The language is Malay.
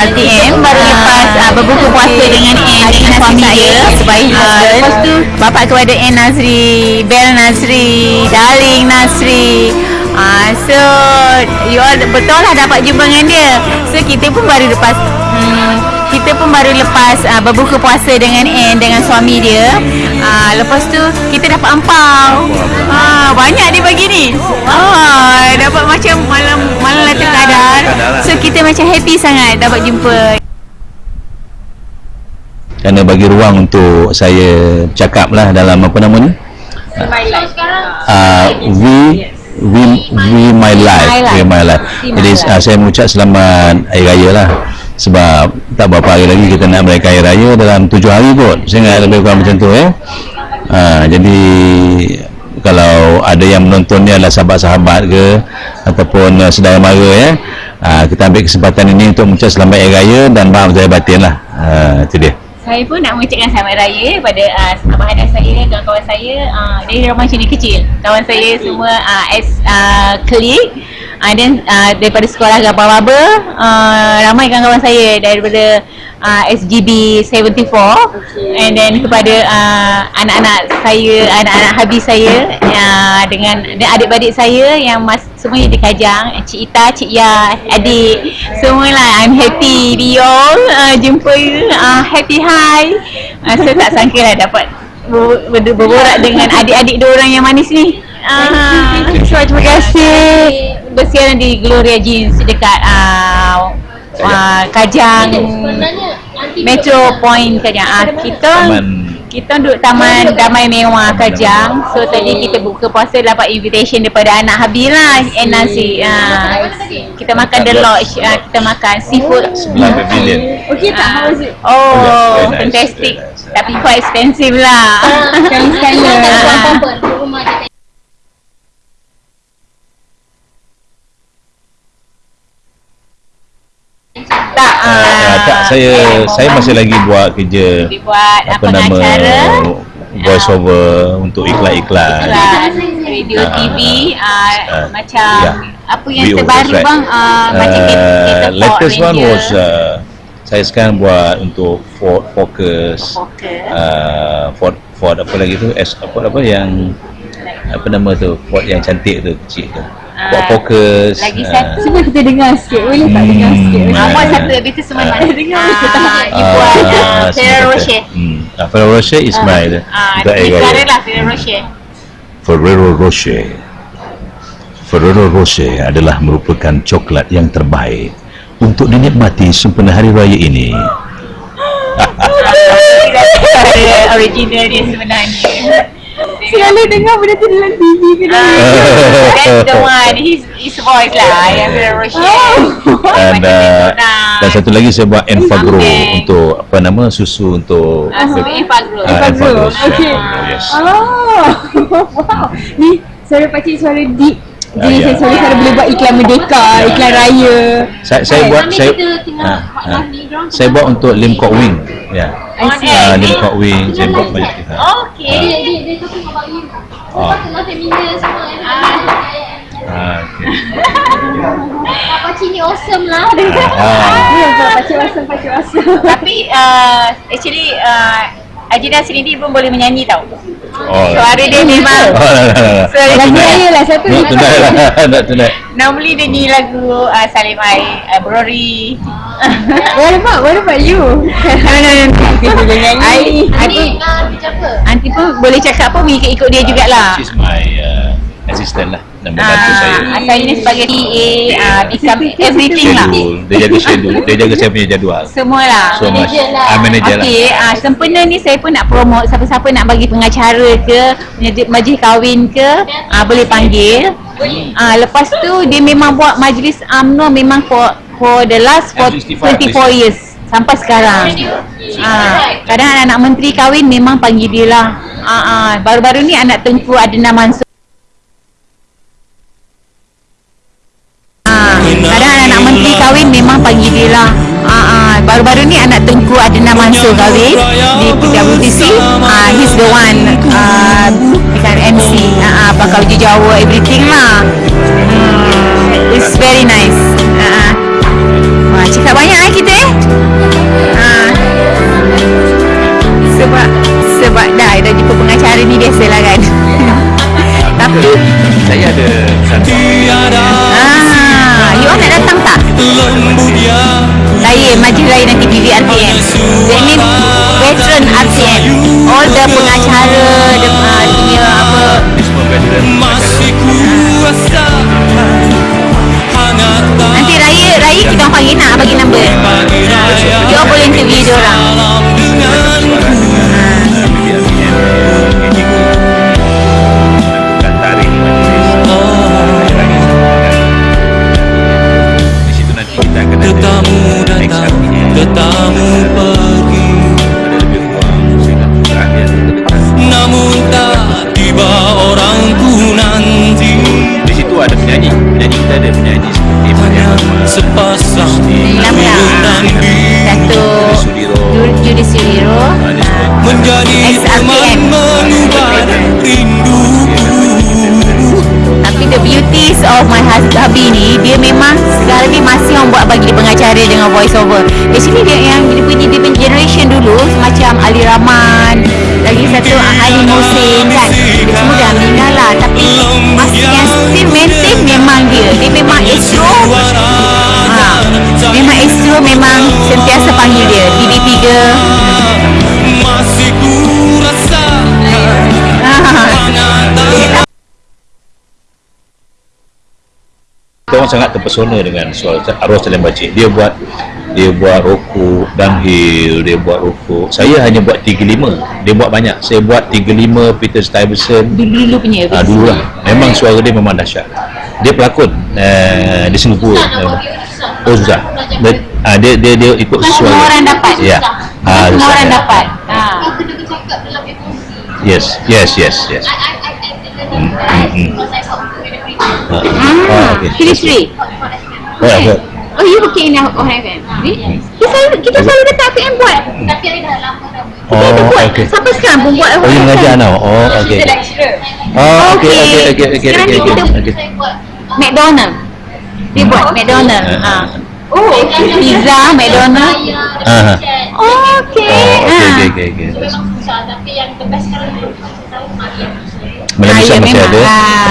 RTM baru lepas uh, berbuka puasa dengan Anne dengan suami dia. sebaik Ah, husband. lepas tu bapak kepada Anne Nazri Bel Nazri Darling Nazri Ah, so you all betul lah dapat jumpa dengan dia. So kita pun baru lepas. Hmm, kita pun baru lepas uh, berbuka puasa dengan Anne dengan suami dia. Uh, lepas tu kita dapat ampau. Uh, banyak dia bagi ni. Uh, dapat macam malam malam Lailatul Qadar so kita macam happy sangat dapat jumpa. Kerana bagi ruang untuk saya cakap lah dalam apa nama ni uh, we we we my life we my life. Jadi uh, saya mengucap selamat hari raya lah sebab tak berapa hari lagi kita nak merayakan hari raya dalam tujuh hari saya ingat lebih kurang macam tu eh. Uh, jadi kalau ada yang menonton ni adalah sahabat-sahabat ke ataupun uh, saudara mara ya uh, kita ambil kesempatan ini untuk mengucap selamat hari raya dan maaf saya batin lah. Uh, itu dia. Saya pun nak mengucapkan selamat raya kepada uh, abang anak saya, kawan-kawan saya uh, dari rumah sini kecil. Kawan saya semua uh, ex uh, klik uh, dan uh, daripada sekolah Gabah-Baba uh, ramai kawan-kawan saya daripada uh, SGB 74 and then kepada uh, anak-anak saya, anak-anak habis saya uh, dengan dan adik-adik saya yang mas, semuanya di Kajang, Cik Ita, Cik Ya, adik semualah. I'm happy. We all uh, jumpa uh, happy hi. Uh, saya tak sangka lah dapat ber- ber- berborak dengan adik-adik dua orang yang manis ni uh, so, terima kasih. Bersiaran di Gloria Jeans dekat uh, uh, Kajang Metro Point Kajang. Uh, kita kita duduk taman damai mewah Kajang. So tadi kita buka puasa dapat invitation daripada anak Habil lah and nasi uh, kita makan the lodge. Uh, kita makan seafood. Sebelah pavilion Okay tak? How was it? Oh, nice, fantastic. Tapi quite expensive lah. Sekali-sekala. Ah. tak, uh, uh, tak saya saya masih lagi buat kerja dibuat apa apa nama voice over untuk iklan-iklan iklan radio Ah, TV uh, ah, macam yeah. apa yang VO, terbaru right. bang? Uh, macam kita, kita Uh, latest one Ranger. was uh, saya sekarang buat untuk Ford Focus. Focus. uh, Ford Ford apa lagi tu? S Ford apa yang apa nama tu? Ford yang cantik tu kecil tu Ford Ah, Focus lagi ah, satu Cuba kita dengar sikit. Boleh tak dengar sikit? Hmm. Ah, buat satu habis tu semua nak dengar. Buat ah, uh, semua Ferrero kata. Rocher hmm. Ferrero Rocher is my Ah, raya. lah Ferrero Rocher Ferrero Rocher Ferrero Rocher adalah merupakan coklat yang terbaik untuk dinikmati sempena hari raya ini. Original dia sebenarnya Selalu dengar benda tu dalam TV ke dalam Ah, That's the one His, his voice lah Yang Ferrero Rocher Dan, uh, dan satu lagi saya buat Enfagro Something. untuk apa nama susu untuk Ah, Enfagro Ah, Enfagro. Okay. Oh, yes. Oh, wow. Ni suara pakcik suara deep. Ah, Jadi ya. saya suara suara boleh buat iklan merdeka, iklan raya. Saya, saya buat saya ah, ah. saya buat untuk Lim Kok Wing. Ya. On Ah, air Lim Kok Wing saya buat banyak kita. Ah. Ah, okay. Pakcik ni awesome lah Ah. Ya, pakcik awesome, pakcik awesome. Tapi uh, Actually uh, Ajina sendiri pun boleh menyanyi tau Oh. Suara dia memang Oh, lah, lah, lah. Suara Lagu dia raya lah satu. Nak tunai lah, nak tunai. Normally dia nyanyi lagu uh, Salim Ai uh, Brori What about, what about you? No no no Dia boleh nyanyi. I, I boleh cakap pun mengikut-ikut dia jugalah She's my uh, assistant lah dan membantu saya. Ah, saya ni sebagai TA uh, become everything lah dia jaga schedule, dia jaga saya punya jadual. Semua lah So much. Manager lah. Ah, manager lah. Okey, ah sempena ni saya pun nak promote siapa-siapa nak bagi pengacara ke, majlis, majlis kahwin ke, ah boleh panggil. Ah lepas tu dia memang buat majlis UMNO memang for for the last for M65 24 years sampai sekarang. Ah kadang anak-anak menteri kahwin memang panggil dia lah. Ah, ah baru-baru ni anak Tengku Adnan Mansur Ah, kadang anak-anak menteri kahwin memang panggil dia lah. Ah, ah, baru-baru ni anak Tengku Adnan Mansur kahwin di PWTC. Ah, he's the one dekat MC. Ah, ah, bakal uji Jawa everything lah. Hmm, it's very nice. Ah, cakap banyak eh kita eh. Ah. Sebab sebab dah dah jumpa pengacara ni biasalah kan. Tapi Saya ada satu ah, you all nak datang tak? Saya majlis lain nanti di RTM. That means veteran RTM. All the pengacara, the uh, punya apa semua veteran pengacara. Nanti raya raya kita orang panggil nak bagi Menjadi teman mengubah rinduku. Tapi the beauties of my hubby ni Dia memang sekarang ni masih orang buat bagi dia pengacara dengan voice over Actually dia yang dia punya, dia punya generation dulu Macam Ali Rahman Lagi satu Ali Mohsin kan? Dia semua dah meninggal lah Tapi masih yang still maintain memang dia. Dia memang ha, Memang Astro memang sentiasa panggil dia TV3 Masih ku Kita orang sangat terpesona dengan suara arwah Salim Bacik. Dia buat dia buat rokok downhill, dia buat rokok. Saya hanya buat 35. Dia buat banyak. Saya buat 35 Peter Stuyvesant. Dulu-dulu punya Ah, dulu lah. Memang suara dia memang dahsyat. Dia pelakon uh, di Singapura. Oh susah. Dia, ah, dia, dia, dia ikut Bukan suara. semua orang dapat. Ya. Ah, Semua susah. orang dapat ha. Kau kena bercakap dalam emosi. Yes, yes, yes, yes. I, I, I, I, Hmm, I Ah, Hmm. ah, okay. Oh, ya, Oh, you in Hot FM? Really? Kita selalu, kita selalu dekat PM buat. Tapi I dah lama dah buat. Kita ada Oh, buat. okay. Sampai sekarang pun buat Oh, you mengajar now? Oh, okay. lecturer. Oh, okay, Okay. okay, okay, okay, Sekarang okay, ni kita- okay. okay. Saya buat McDonald. Dia buat McDonald. Ah. Ha. Oh, pizza McDonald. Ah. Oh, okay. Oh, okay, Ah. okay, okay, okay. Memang susah tapi yang the best sekarang tahu Maria. Malaysia Ah, masih memang. ada. Ah.